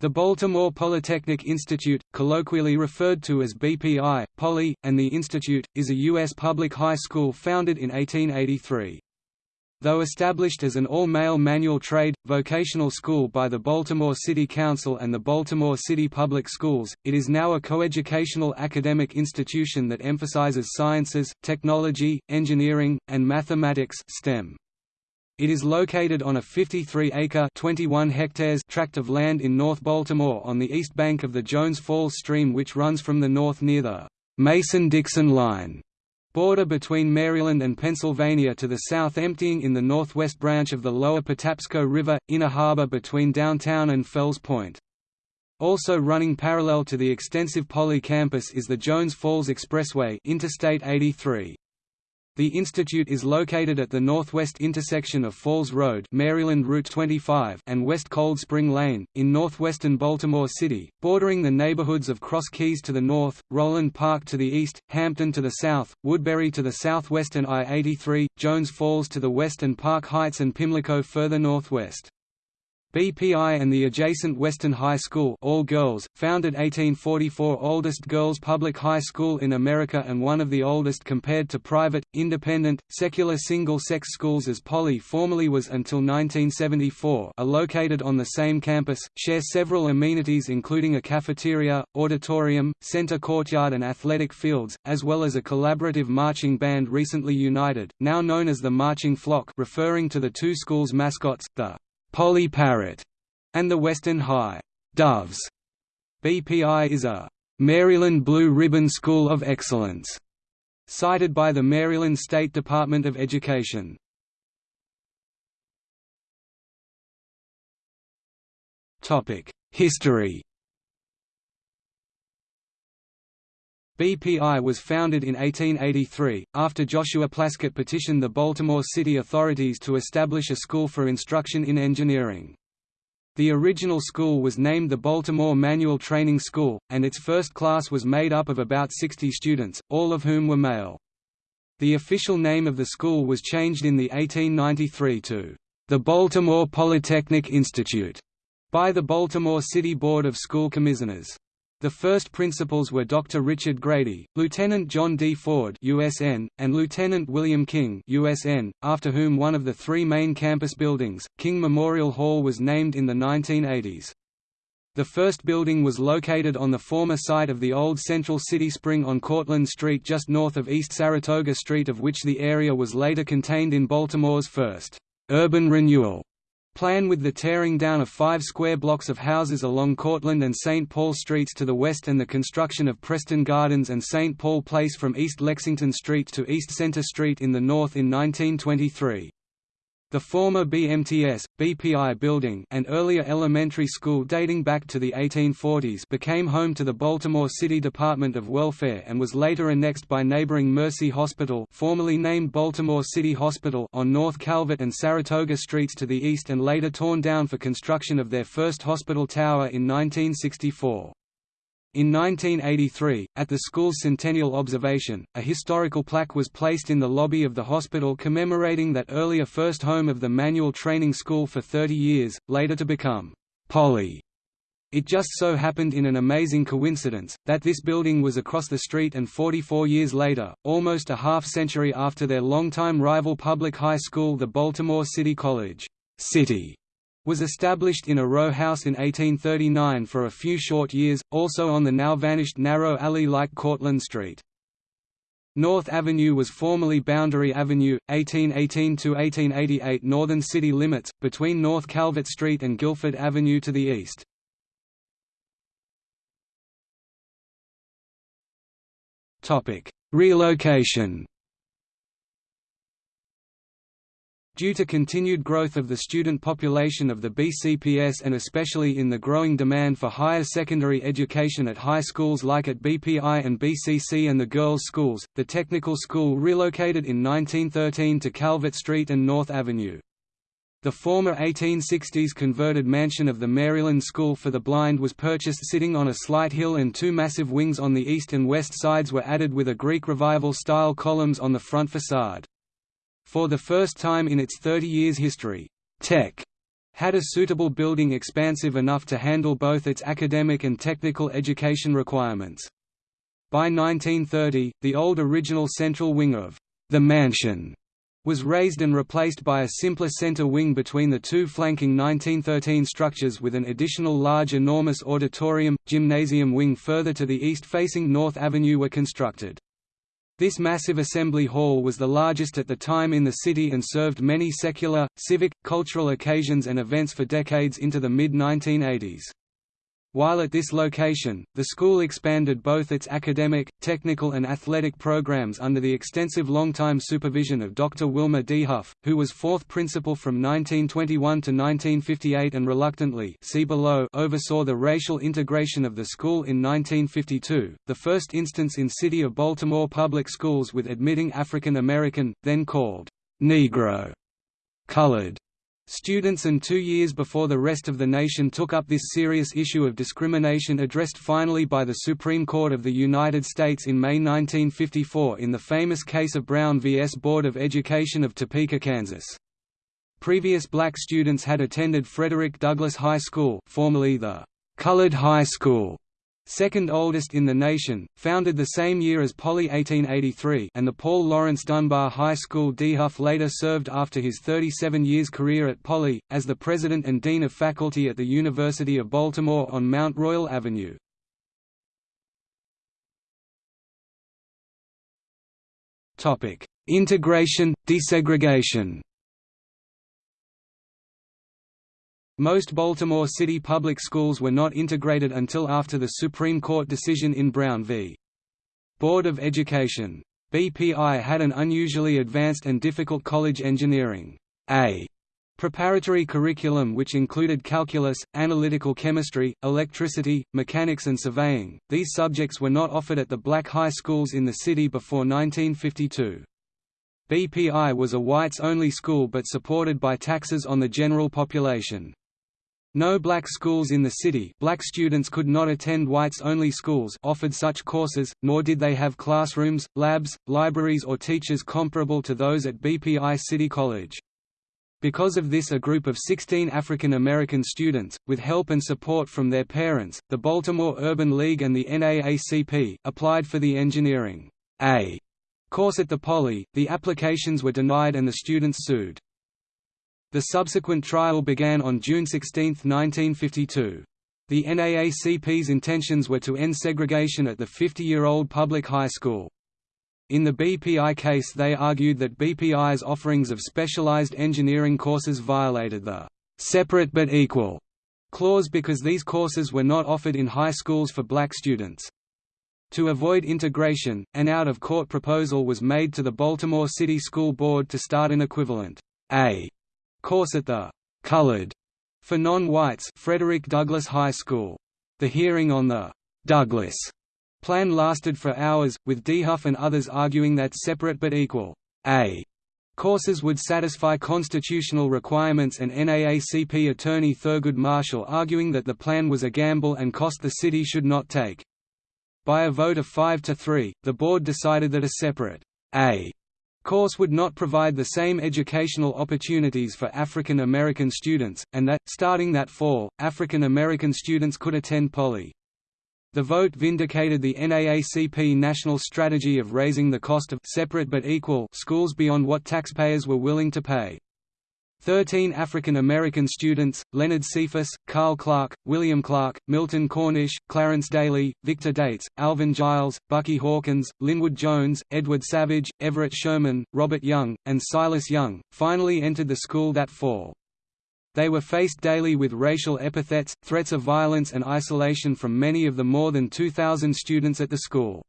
The Baltimore Polytechnic Institute, colloquially referred to as BPI, Poly, and the Institute, is a U.S. public high school founded in 1883. Though established as an all-male manual trade, vocational school by the Baltimore City Council and the Baltimore City Public Schools, it is now a coeducational academic institution that emphasizes sciences, technology, engineering, and mathematics STEM. It is located on a 53-acre (21 hectares) tract of land in North Baltimore on the east bank of the Jones Falls stream which runs from the north near the Mason-Dixon line border between Maryland and Pennsylvania to the south emptying in the northwest branch of the lower Patapsco River, Inner Harbor between downtown and Fells Point. Also running parallel to the extensive Poly campus is the Jones Falls Expressway Interstate 83. The institute is located at the northwest intersection of Falls Road Maryland Route 25 and West Cold Spring Lane, in northwestern Baltimore City, bordering the neighborhoods of Cross Keys to the north, Roland Park to the east, Hampden to the south, Woodbury to the southwest and I-83, Jones Falls to the west and Park Heights and Pimlico further northwest. BPI and the adjacent Western High School all girls, founded 1844 oldest girls' public high school in America and one of the oldest compared to private, independent, secular single-sex schools as Poly formerly was until 1974 are located on the same campus, share several amenities including a cafeteria, auditorium, center courtyard and athletic fields, as well as a collaborative marching band recently united, now known as the Marching Flock referring to the two schools' mascots, the Poly Parrot, and the Western High Doves. BPI is a Maryland Blue Ribbon School of Excellence, cited by the Maryland State Department of Education. History BPI was founded in 1883, after Joshua Plaskett petitioned the Baltimore city authorities to establish a school for instruction in engineering. The original school was named the Baltimore Manual Training School, and its first class was made up of about 60 students, all of whom were male. The official name of the school was changed in the 1893 to the Baltimore Polytechnic Institute by the Baltimore City Board of School Commissioners. The first principals were Dr. Richard Grady, Lieutenant John D. Ford USN, and Lieutenant William King USN, after whom one of the three main campus buildings, King Memorial Hall was named in the 1980s. The first building was located on the former site of the old Central City Spring on Cortlandt Street just north of East Saratoga Street of which the area was later contained in Baltimore's first urban renewal plan with the tearing down of five square blocks of houses along Cortlandt and St. Paul Streets to the west and the construction of Preston Gardens and St. Paul Place from East Lexington Street to East Center Street in the north in 1923. The former BMTS, BPI building an earlier elementary school dating back to the 1840s became home to the Baltimore City Department of Welfare and was later annexed by neighboring Mercy Hospital formerly named Baltimore City Hospital on North Calvert and Saratoga Streets to the east and later torn down for construction of their first hospital tower in 1964. In 1983, at the school's centennial observation, a historical plaque was placed in the lobby of the hospital commemorating that earlier first home of the manual training school for 30 years, later to become Poly. It just so happened in an amazing coincidence, that this building was across the street and 44 years later, almost a half-century after their longtime rival public high school the Baltimore City College City was established in a row house in 1839 for a few short years, also on the now vanished narrow alley like Cortlandt Street. North Avenue was formerly Boundary Avenue, 1818–1888 northern city limits, between North Calvert Street and Guilford Avenue to the east. Relocation Due to continued growth of the student population of the BCPS and especially in the growing demand for higher secondary education at high schools like at BPI and BCC and the girls' schools, the technical school relocated in 1913 to Calvert Street and North Avenue. The former 1860s converted mansion of the Maryland School for the Blind was purchased sitting on a slight hill and two massive wings on the east and west sides were added with a Greek Revival-style columns on the front facade. For the first time in its 30 years history, Tech had a suitable building expansive enough to handle both its academic and technical education requirements. By 1930, the old original central wing of the mansion was raised and replaced by a simpler center wing between the two flanking 1913 structures with an additional large enormous auditorium, gymnasium wing further to the east facing North Avenue were constructed. This massive assembly hall was the largest at the time in the city and served many secular, civic, cultural occasions and events for decades into the mid-1980s. While at this location, the school expanded both its academic, technical and athletic programs under the extensive long-time supervision of Dr. Wilmer Dehuff, who was fourth principal from 1921 to 1958 and reluctantly see below oversaw the racial integration of the school in 1952, the first instance in City of Baltimore public schools with admitting African American, then called Negro, colored, Students and two years before the rest of the nation took up this serious issue of discrimination addressed finally by the Supreme Court of the United States in May 1954 in the famous case of Brown v. S. Board of Education of Topeka, Kansas. Previous black students had attended Frederick Douglass High School formerly the Colored High School second oldest in the nation, founded the same year as Poly 1883 and the Paul Laurence Dunbar High School Dehuff later served after his 37 years career at Poly, as the president and dean of faculty at the University of Baltimore on Mount Royal Avenue. Integration, desegregation Most Baltimore City public schools were not integrated until after the Supreme Court decision in Brown v. Board of Education. BPI had an unusually advanced and difficult college engineering A preparatory curriculum which included calculus, analytical chemistry, electricity, mechanics and surveying. These subjects were not offered at the black high schools in the city before 1952. BPI was a whites-only school but supported by taxes on the general population. No black schools in the city black students could not attend whites-only schools offered such courses, nor did they have classrooms, labs, libraries or teachers comparable to those at BPI City College. Because of this a group of 16 African American students, with help and support from their parents, the Baltimore Urban League and the NAACP, applied for the Engineering A course at the Poly, the applications were denied and the students sued. The subsequent trial began on June 16, 1952. The NAACP's intentions were to end segregation at the 50-year-old public high school. In the BPI case they argued that BPI's offerings of specialized engineering courses violated the «separate but equal» clause because these courses were not offered in high schools for black students. To avoid integration, an out-of-court proposal was made to the Baltimore City School Board to start an equivalent A course at the «colored» for non-whites Frederick Douglass High School. The hearing on the «Douglass» plan lasted for hours, with Dehuff and others arguing that separate but equal A courses would satisfy constitutional requirements and NAACP attorney Thurgood Marshall arguing that the plan was a gamble and cost the city should not take. By a vote of 5 to 3, the board decided that a separate A course would not provide the same educational opportunities for African American students, and that, starting that fall, African American students could attend Poly. The vote vindicated the NAACP national strategy of raising the cost of separate but equal schools beyond what taxpayers were willing to pay. Thirteen African American students, Leonard Cephas, Carl Clark, William Clark, Milton Cornish, Clarence Daly, Victor Dates, Alvin Giles, Bucky Hawkins, Linwood Jones, Edward Savage, Everett Sherman, Robert Young, and Silas Young, finally entered the school that fall. They were faced daily with racial epithets, threats of violence and isolation from many of the more than 2,000 students at the school.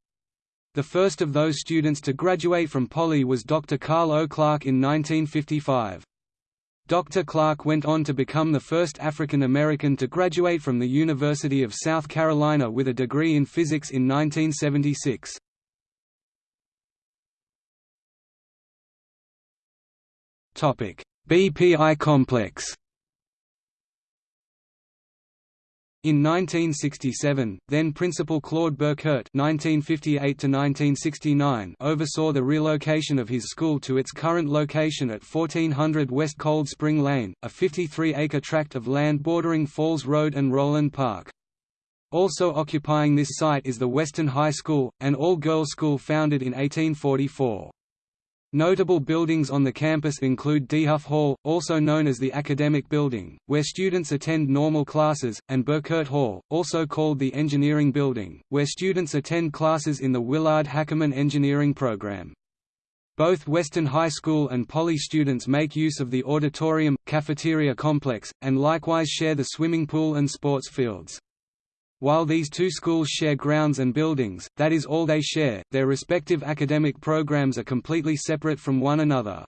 The first of those students to graduate from Poly was Dr. Carl O. Clark in 1955. Dr. Clark went on to become the first African American to graduate from the University of South Carolina with a degree in physics in 1976. BPI complex In 1967, then Principal Claude Burkert (1958–1969) oversaw the relocation of his school to its current location at 1400 West Cold Spring Lane, a 53-acre tract of land bordering Falls Road and Roland Park. Also occupying this site is the Western High School, an all-girls school founded in 1844. Notable buildings on the campus include Dehuff Hall, also known as the Academic Building, where students attend normal classes, and Burkert Hall, also called the Engineering Building, where students attend classes in the Willard Hackerman Engineering Program. Both Western High School and Poly students make use of the auditorium, cafeteria complex, and likewise share the swimming pool and sports fields. While these two schools share grounds and buildings, that is all they share, their respective academic programs are completely separate from one another.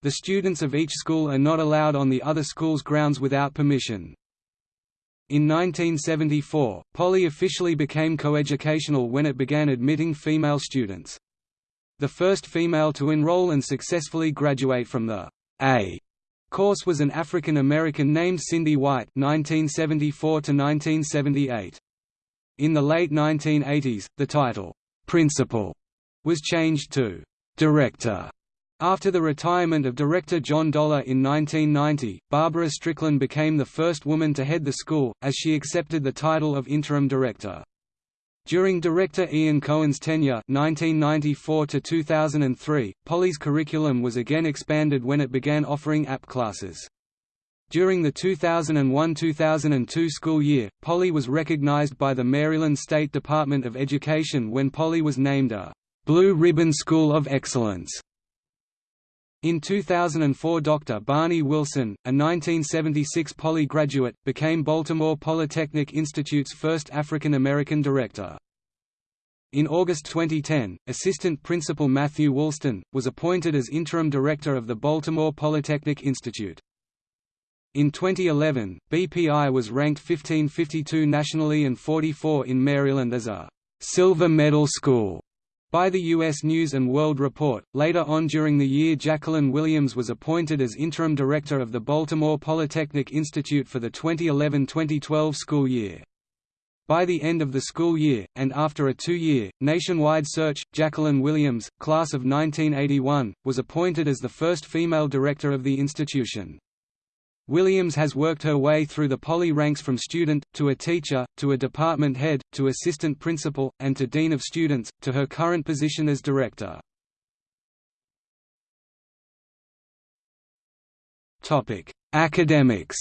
The students of each school are not allowed on the other school's grounds without permission. In 1974, Poly officially became coeducational when it began admitting female students. The first female to enroll and successfully graduate from the A Course was an African American named Cindy White 1974 -1978. In the late 1980s, the title, "'Principal' was changed to "'Director' After the retirement of director John Dollar in 1990, Barbara Strickland became the first woman to head the school, as she accepted the title of interim director. During director Ian Cohen's tenure (1994–2003), Poly's curriculum was again expanded when it began offering AP classes. During the 2001–2002 school year, Poly was recognized by the Maryland State Department of Education when Poly was named a «Blue Ribbon School of Excellence». In 2004 Dr. Barney Wilson, a 1976 Poly graduate, became Baltimore Polytechnic Institute's first African American director. In August 2010, Assistant Principal Matthew Woolston, was appointed as Interim Director of the Baltimore Polytechnic Institute. In 2011, BPI was ranked 1552 nationally and 44 in Maryland as a «silver medal school» by the U.S. News & World Report. Later on during the year Jacqueline Williams was appointed as Interim Director of the Baltimore Polytechnic Institute for the 2011–2012 school year. By the end of the school year, and after a two-year, nationwide search, Jacqueline Williams, class of 1981, was appointed as the first female director of the institution. Williams has worked her way through the poly ranks from student, to a teacher, to a department head, to assistant principal, and to dean of students, to her current position as director. Academics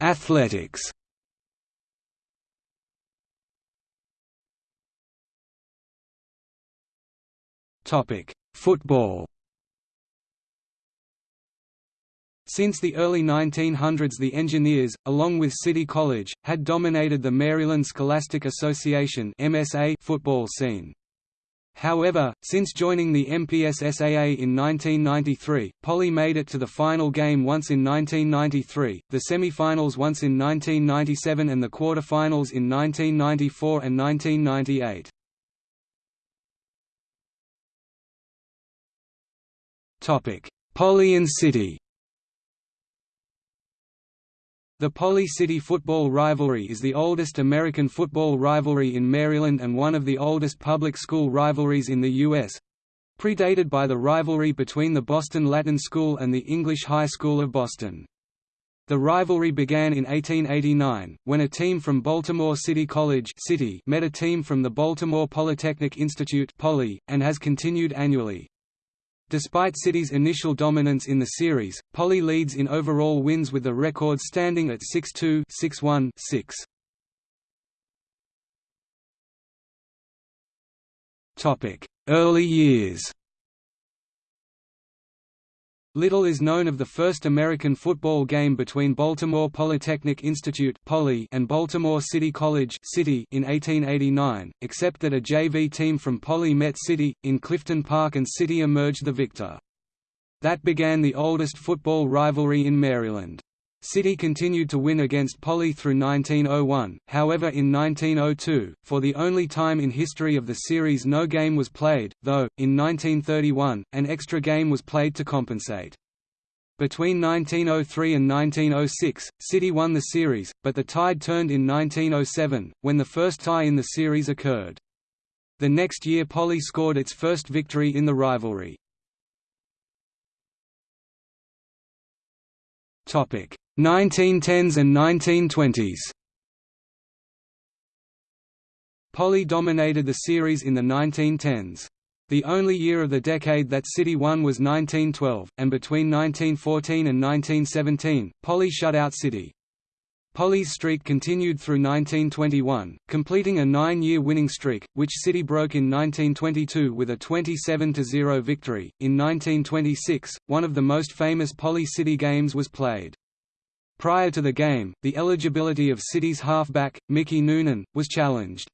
Athletics. Topic: Football. Since the early 1900s the Engineers, along with City College, had dominated the Maryland Scholastic Association football scene. However, since joining the MPSSAA in 1993, Poly made it to the final game once in 1993, the semi-finals once in 1997 and the quarter-finals in 1994 and 1998. Poly and City the Poly City football rivalry is the oldest American football rivalry in Maryland and one of the oldest public school rivalries in the U.S.—predated by the rivalry between the Boston Latin School and the English High School of Boston. The rivalry began in 1889, when a team from Baltimore City College City met a team from the Baltimore Polytechnic Institute Poly, and has continued annually. Despite City's initial dominance in the series, Poly leads in overall wins with the record standing at 6-2 6-1 6. Early years Little is known of the first American football game between Baltimore Polytechnic Institute and Baltimore City College in 1889, except that a JV team from Poly met City, in Clifton Park and City emerged the victor. That began the oldest football rivalry in Maryland. City continued to win against Poly through 1901, however in 1902, for the only time in history of the series no game was played, though, in 1931, an extra game was played to compensate. Between 1903 and 1906, City won the series, but the tide turned in 1907, when the first tie in the series occurred. The next year Poly scored its first victory in the rivalry. 1910s and 1920s Poly dominated the series in the 1910s. The only year of the decade that City won was 1912, and between 1914 and 1917, Poly shut out City. Poly's streak continued through 1921, completing a nine-year winning streak, which City broke in 1922 with a 27–0 victory. In 1926, one of the most famous Poly City games was played. Prior to the game, the eligibility of City's halfback, Mickey Noonan, was challenged.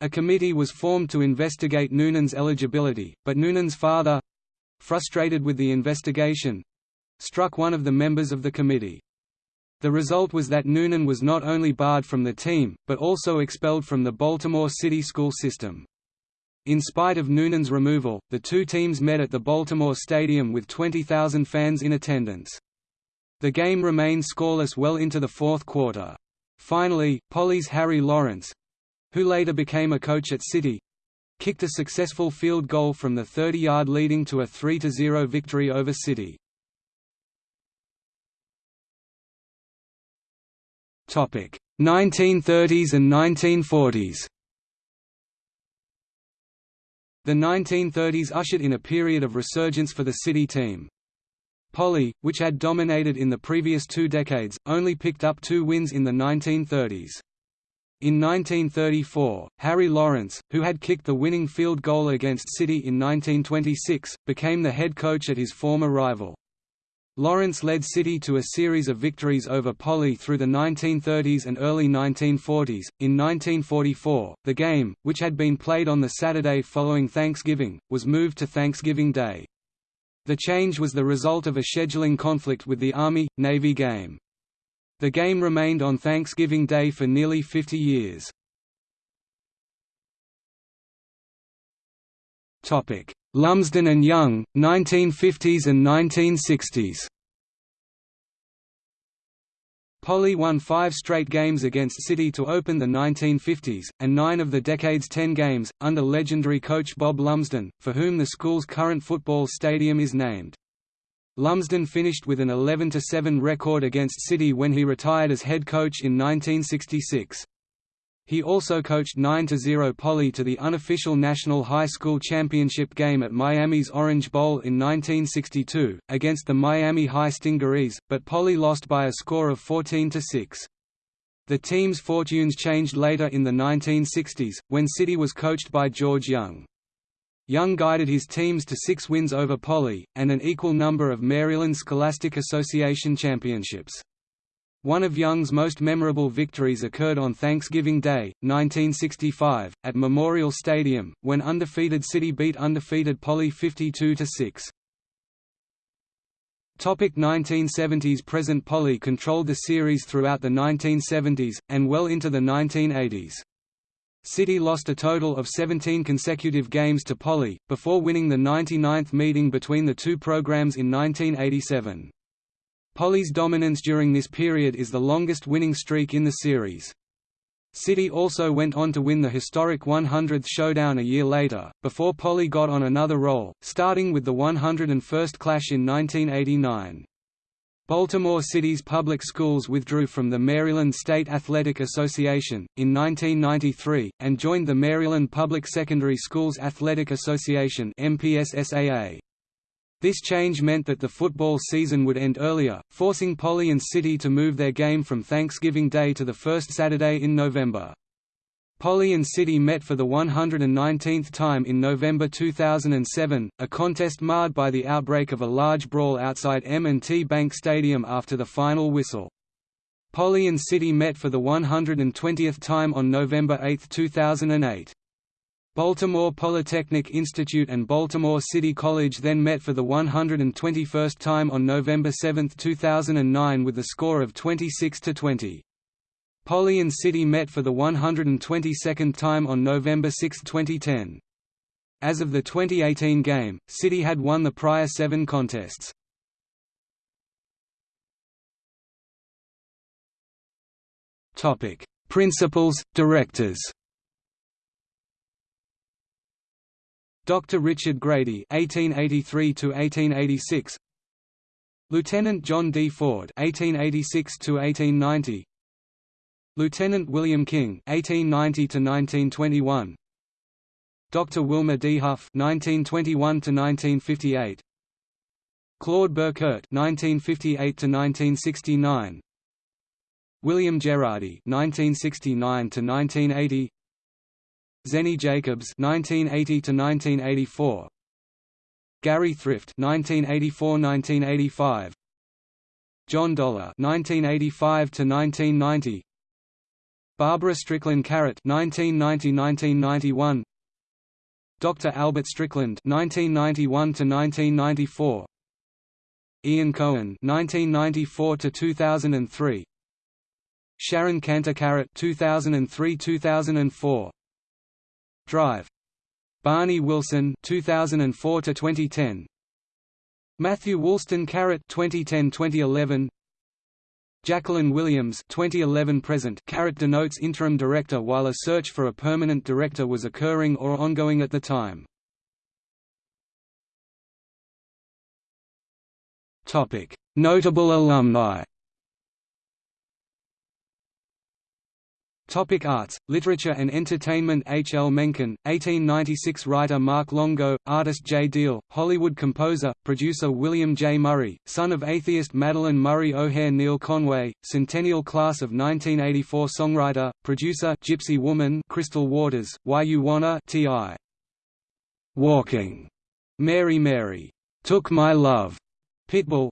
A committee was formed to investigate Noonan's eligibility, but Noonan's father—frustrated with the investigation—struck one of the members of the committee. The result was that Noonan was not only barred from the team, but also expelled from the Baltimore City school system. In spite of Noonan's removal, the two teams met at the Baltimore Stadium with 20,000 fans in attendance. The game remained scoreless well into the fourth quarter. Finally, Poly's Harry Lawrence—who later became a coach at City—kicked a successful field goal from the 30-yard leading to a 3–0 victory over City. 1930s and 1940s The 1930s ushered in a period of resurgence for the City team. Poly, which had dominated in the previous two decades, only picked up two wins in the 1930s. In 1934, Harry Lawrence, who had kicked the winning field goal against City in 1926, became the head coach at his former rival. Lawrence led City to a series of victories over Poly through the 1930s and early 1940s. In 1944, the game, which had been played on the Saturday following Thanksgiving, was moved to Thanksgiving Day. The change was the result of a scheduling conflict with the Army-Navy game. The game remained on Thanksgiving Day for nearly 50 years. Lumsden and Young, 1950s and 1960s Poly won five straight games against City to open the 1950s, and nine of the decade's ten games, under legendary coach Bob Lumsden, for whom the school's current football stadium is named. Lumsden finished with an 11–7 record against City when he retired as head coach in 1966. He also coached 9–0 Poly to the unofficial National High School Championship game at Miami's Orange Bowl in 1962, against the Miami High Stingarees, but Poly lost by a score of 14–6. The team's fortunes changed later in the 1960s, when City was coached by George Young. Young guided his teams to six wins over Poly, and an equal number of Maryland Scholastic Association championships. One of Young's most memorable victories occurred on Thanksgiving Day, 1965, at Memorial Stadium, when undefeated City beat undefeated Poly 52–6. 1970s Present Poly controlled the series throughout the 1970s, and well into the 1980s. City lost a total of 17 consecutive games to Poly, before winning the 99th meeting between the two programs in 1987. Poly's dominance during this period is the longest winning streak in the series. City also went on to win the historic 100th showdown a year later, before Poly got on another roll, starting with the 101st clash in 1989. Baltimore City's public schools withdrew from the Maryland State Athletic Association, in 1993, and joined the Maryland Public Secondary Schools Athletic Association MPSSAA. This change meant that the football season would end earlier, forcing Poly and City to move their game from Thanksgiving Day to the first Saturday in November. Poly and City met for the 119th time in November 2007, a contest marred by the outbreak of a large brawl outside M&T Bank Stadium after the final whistle. Poly and City met for the 120th time on November 8, 2008. Baltimore Polytechnic Institute and Baltimore City College then met for the 121st time on November 7, 2009 with the score of 26 to 20. Poly and City met for the 122nd time on November 6, 2010. As of the 2018 game, City had won the prior seven contests. Principals, directors Dr. Richard Grady (1883–1886), Lieutenant John D. Ford (1886–1890), Lieutenant William King (1890–1921), Dr. Wilmer Dehuff (1921–1958), Claude Burkert (1958–1969), William Gerardi (1969–1980), Zenny Jacobs (1980–1984), Gary Thrift (1984–1985), John Dollar (1985–1990), Barbara Strickland Carrot (1990–1991), Dr. Albert Strickland (1991–1994), Ian Cohen (1994–2003), Sharon Cantor Carrot (2003–2004). Drive. Barney Wilson 2004 to 2010. Matthew Woolston Carrot 2010-2011. Jacqueline Williams 2011 present Carrot denotes interim director while a search for a permanent director was occurring or ongoing at the time. Topic: Notable alumni Topic arts, literature and entertainment H. L. Mencken, 1896 Writer Mark Longo, artist J. Deal, Hollywood composer, producer William J. Murray, son of atheist Madalyn Murray O'Hair Neil Conway, Centennial Class of 1984 songwriter, producer Gypsy Woman Crystal Waters, Why You Wanna T.I. Walking, Mary Mary, Took My Love, Pitbull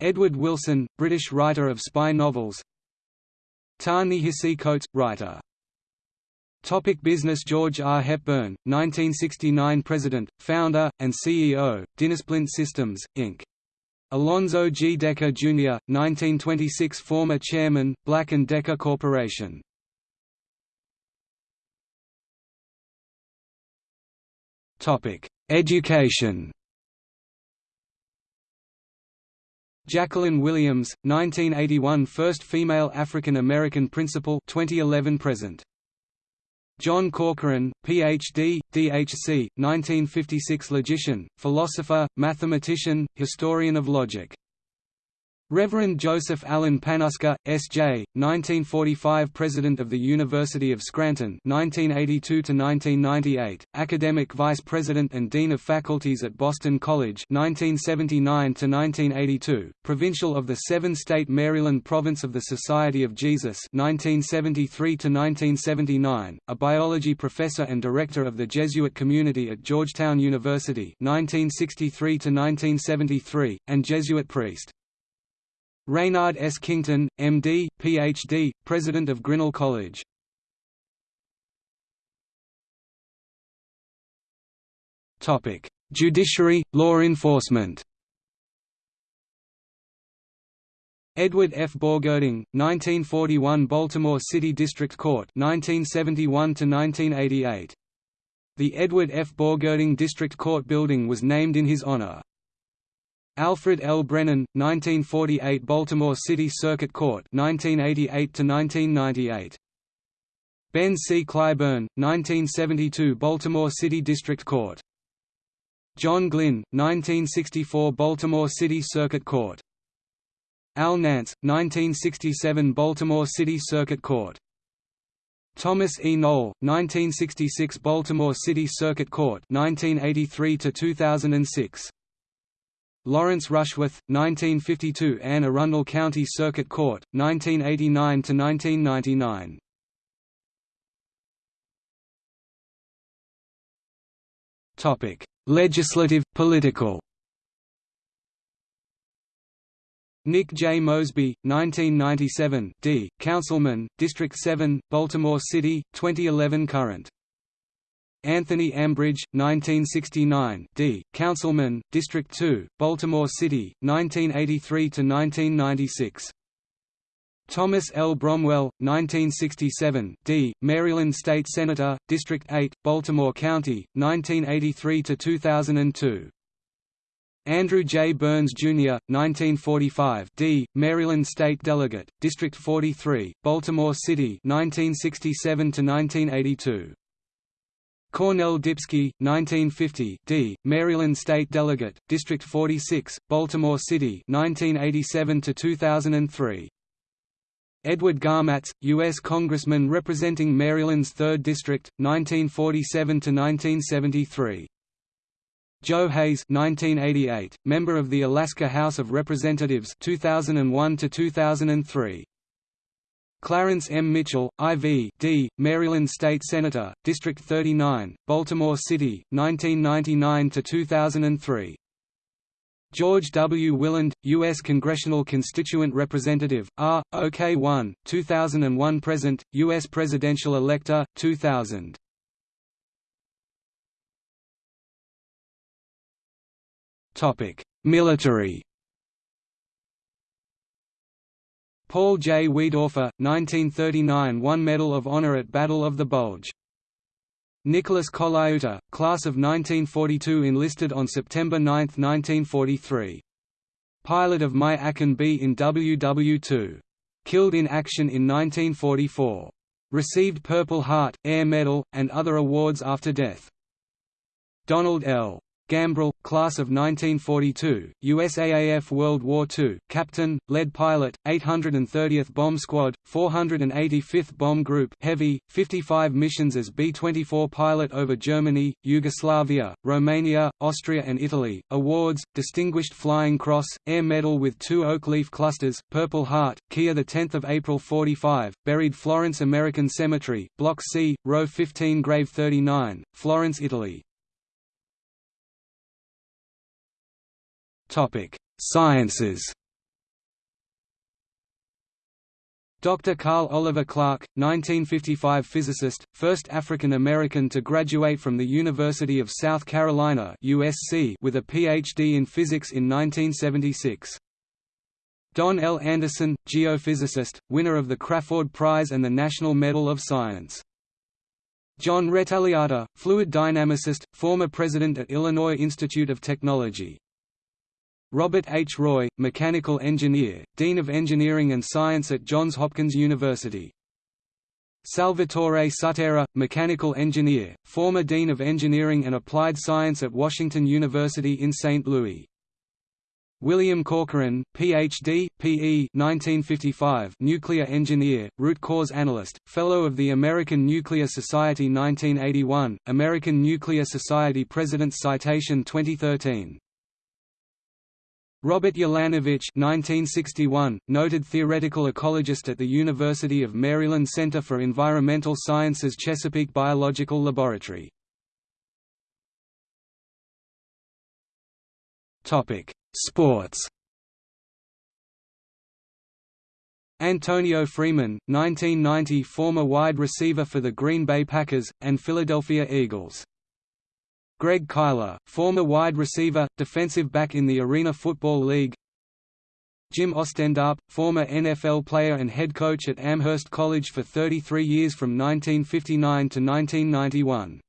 Edward Wilson, British writer of spy novels, Ta-Nehisi Coates, writer. Topic business George R. Hepburn, 1969 President, Founder, and CEO, Dynasplint Systems, Inc. Alonzo G. Decker, Jr., 1926 Former Chairman, Black & Decker Corporation Education Jacqueline Williams, 1981 First female African American principal 2011 present. John Corcoran, Ph.D., D.H.C., 1956 logician, philosopher, mathematician, historian of logic. Reverend Joseph Allen Panuska, S.J., 1945 President of the University of Scranton 1982–1998, Academic Vice President and Dean of Faculties at Boston College 1979–1982, Provincial of the seven-state Maryland Province of the Society of Jesus 1973–1979, a biology professor and director of the Jesuit community at Georgetown University 1963–1973, and Jesuit priest. Raynard S. Kington, M.D., Ph.D., President of Grinnell College. Judiciary, law enforcement Edward F. Borgerding, 1941 Baltimore City District Court 1971–1988. The Edward F. Borgerding District Court building was named in his honor. Alfred L. Brennan, 1948 Baltimore City Circuit Court 1988 Ben C. Clyburn, 1972 Baltimore City District Court John Glynn, 1964 Baltimore City Circuit Court Al Nance, 1967 Baltimore City Circuit Court Thomas E. Knoll, 1966 Baltimore City Circuit Court 1983 2006 Lawrence Rushworth, 1952 Anne Arundel County Circuit Court, 1989–1999 Legislative, political Nick J. Mosby, 1997 D. Councilman, District 7, Baltimore City, 2011 current Anthony Ambridge, 1969 D. Councilman, District 2, Baltimore City, 1983–1996 Thomas L. Bromwell, 1967 D. Maryland State Senator, District 8, Baltimore County, 1983–2002 Andrew J. Burns, Jr., 1945 D., Maryland State Delegate, District 43, Baltimore City 1967–1982 Cornell Dypski, 1950 D., Maryland State Delegate, District 46, Baltimore City 1987 to 2003. Edward Garmatz, U.S. Congressman representing Maryland's 3rd District, 1947 to 1973. Joe Hayes 1988, member of the Alaska House of Representatives 2001 to 2003. Clarence M. Mitchell, IV D, Maryland State Senator, District 39, Baltimore City, 1999 to 2003. George W. Willand, U.S. Congressional Constituent Representative, R. OK1, 2001 Present, U.S. Presidential Elector, 2000. Topic: Military. Paul J. Wiedorfer, 1939 won Medal of Honor at Battle of the Bulge. Nicholas Colaiuta, class of 1942 enlisted on September 9, 1943. Pilot of My Akan B in WW2. Killed in action in 1944. Received Purple Heart, Air Medal, and other awards after death. Donald L. Gambrill, class of 1942, USAAF World War II, captain, lead pilot, 830th Bomb Squad, 485th Bomb Group Heavy, 55 missions as B-24 pilot over Germany, Yugoslavia, Romania, Austria and Italy. Awards, Distinguished Flying Cross, Air Medal with two oak leaf clusters, Purple Heart, Kia 10 April 45, buried Florence American Cemetery, Block C, Row 15 Grave 39, Florence, Italy. Sciences. Dr. Carl Oliver Clark, 1955 physicist, first African American to graduate from the University of South Carolina (USC) with a PhD in physics in 1976. Don L. Anderson, geophysicist, winner of the Crawford Prize and the National Medal of Science. John Rettaliata, fluid dynamicist, former president at Illinois Institute of Technology. Robert H. Roy, mechanical engineer, Dean of Engineering and Science at Johns Hopkins University. Salvatore Sutera, mechanical engineer, former Dean of Engineering and Applied Science at Washington University in St. Louis. William Corcoran, Ph.D., P.E. 1955, nuclear engineer, root cause analyst, Fellow of the American Nuclear Society 1981, American Nuclear Society President's Citation 2013. Robert Ulanowicz (1961), noted theoretical ecologist at the University of Maryland Center for Environmental Sciences Chesapeake Biological Laboratory. Sports. Antonio Freeman, 1990 former wide receiver for the Green Bay Packers, and Philadelphia Eagles. Greg Kyler, former wide receiver, defensive back in the Arena Football League Jim Ostendarp, former NFL player and head coach at Amherst College for 33 years from 1959 to 1991.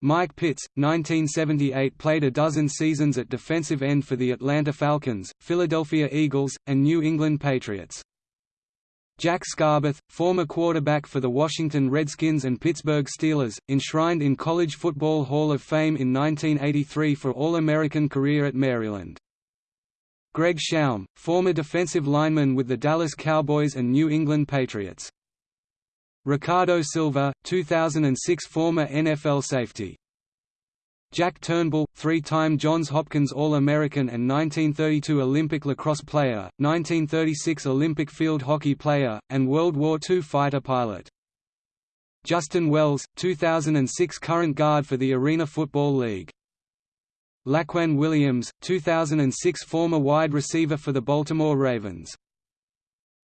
Mike Pitts, 1978 played a dozen seasons at defensive end for the Atlanta Falcons, Philadelphia Eagles, and New England Patriots. Jack Scarbath, former quarterback for the Washington Redskins and Pittsburgh Steelers, enshrined in College Football Hall of Fame in 1983 for All-American career at Maryland. Greg Schaum, former defensive lineman with the Dallas Cowboys and New England Patriots. Ricardo Silva, 2006 former NFL safety. Jack Turnbull, three-time Johns Hopkins All-American and 1932 Olympic lacrosse player, 1936 Olympic field hockey player, and World War II fighter pilot. Justin Wells, 2006 current guard for the Arena Football League. Laquan Williams, 2006 former wide receiver for the Baltimore Ravens.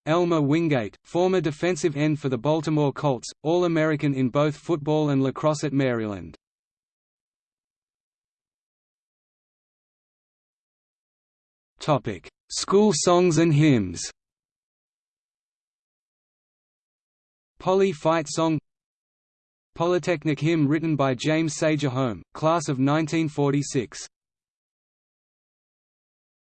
Elmer Wingate, former defensive end for the Baltimore Colts, All-American in both football and lacrosse at Maryland. School songs and hymns. Poly Fight Song. Polytechnic hymn written by James Sager Home, class of 1946